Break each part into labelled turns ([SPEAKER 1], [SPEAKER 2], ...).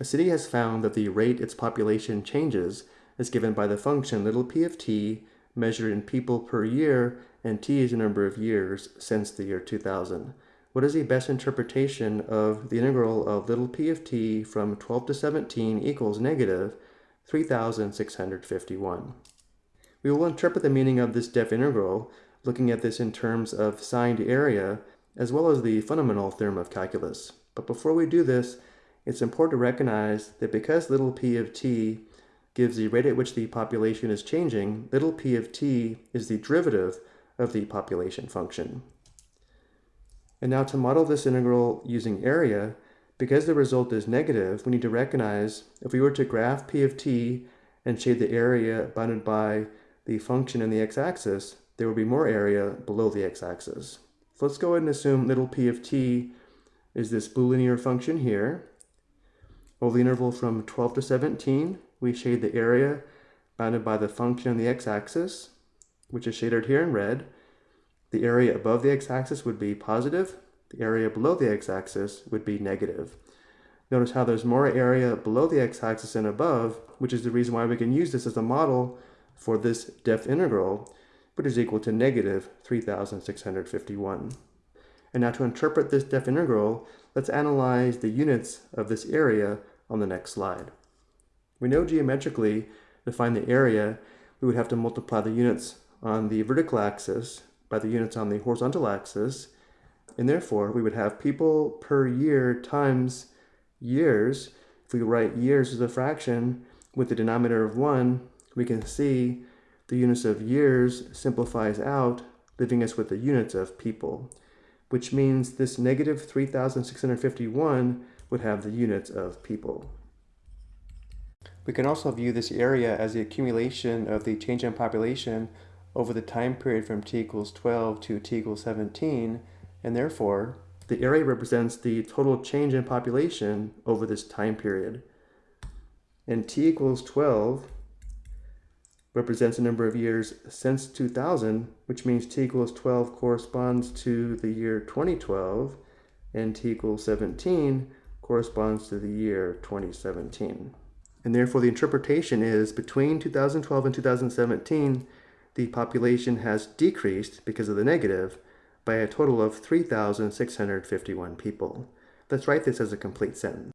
[SPEAKER 1] A city has found that the rate its population changes is given by the function little p of t measured in people per year and t is the number of years since the year 2000. What is the best interpretation of the integral of little p of t from 12 to 17 equals negative 3651? We will interpret the meaning of this def integral looking at this in terms of signed area as well as the fundamental theorem of calculus. But before we do this, it's important to recognize that because little p of t gives the rate at which the population is changing, little p of t is the derivative of the population function. And now to model this integral using area, because the result is negative, we need to recognize if we were to graph p of t and shade the area bounded by the function in the x-axis, there would be more area below the x-axis. So let's go ahead and assume little p of t is this blue linear function here. Over the interval from 12 to 17, we shade the area bounded by the function on the x-axis, which is shaded here in red. The area above the x-axis would be positive. The area below the x-axis would be negative. Notice how there's more area below the x-axis and above, which is the reason why we can use this as a model for this depth integral, which is equal to negative 3,651. And now to interpret this depth integral, let's analyze the units of this area on the next slide. We know geometrically to find the area, we would have to multiply the units on the vertical axis by the units on the horizontal axis, and therefore we would have people per year times years. If we write years as a fraction with the denominator of 1, we can see the units of years simplifies out, leaving us with the units of people, which means this negative 3,651 would have the units of people. We can also view this area as the accumulation of the change in population over the time period from t equals 12 to t equals 17, and therefore, the area represents the total change in population over this time period. And t equals 12 represents the number of years since 2000, which means t equals 12 corresponds to the year 2012, and t equals 17 corresponds to the year 2017. And therefore the interpretation is between 2012 and 2017, the population has decreased because of the negative by a total of 3,651 people. Let's write this as a complete sentence.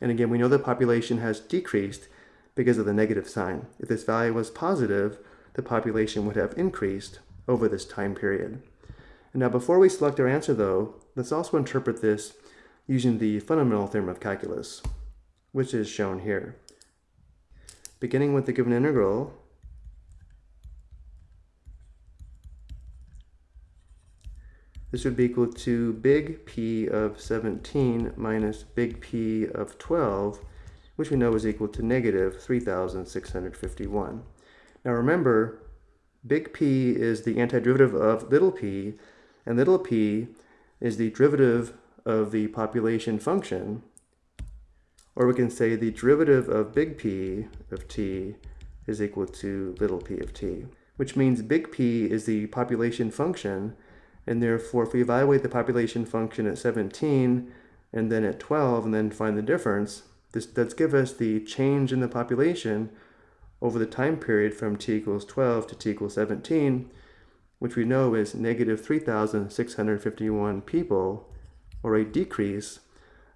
[SPEAKER 1] And again, we know the population has decreased because of the negative sign. If this value was positive, the population would have increased over this time period. And now before we select our answer though, let's also interpret this using the fundamental theorem of calculus, which is shown here. Beginning with the given integral, this would be equal to big P of 17 minus big P of 12, which we know is equal to negative 3,651. Now remember, big P is the antiderivative of little p, and little p is the derivative of the population function, or we can say the derivative of big P of t is equal to little p of t, which means big P is the population function, and therefore if we evaluate the population function at 17 and then at 12 and then find the difference, this does give us the change in the population over the time period from t equals 12 to t equals 17, which we know is negative 3,651 people or a decrease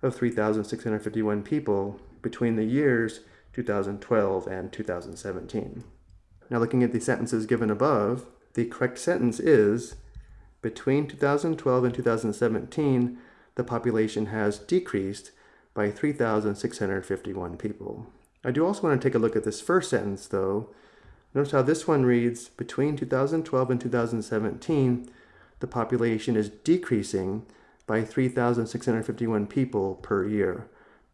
[SPEAKER 1] of 3,651 people between the years 2012 and 2017. Now looking at the sentences given above, the correct sentence is, between 2012 and 2017, the population has decreased by 3,651 people. I do also want to take a look at this first sentence though. Notice how this one reads, between 2012 and 2017, the population is decreasing by 3,651 people per year.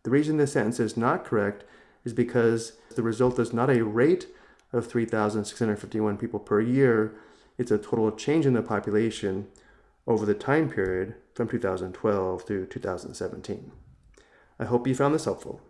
[SPEAKER 1] The reason this sentence is not correct is because the result is not a rate of 3,651 people per year, it's a total change in the population over the time period from 2012 to 2017. I hope you found this helpful.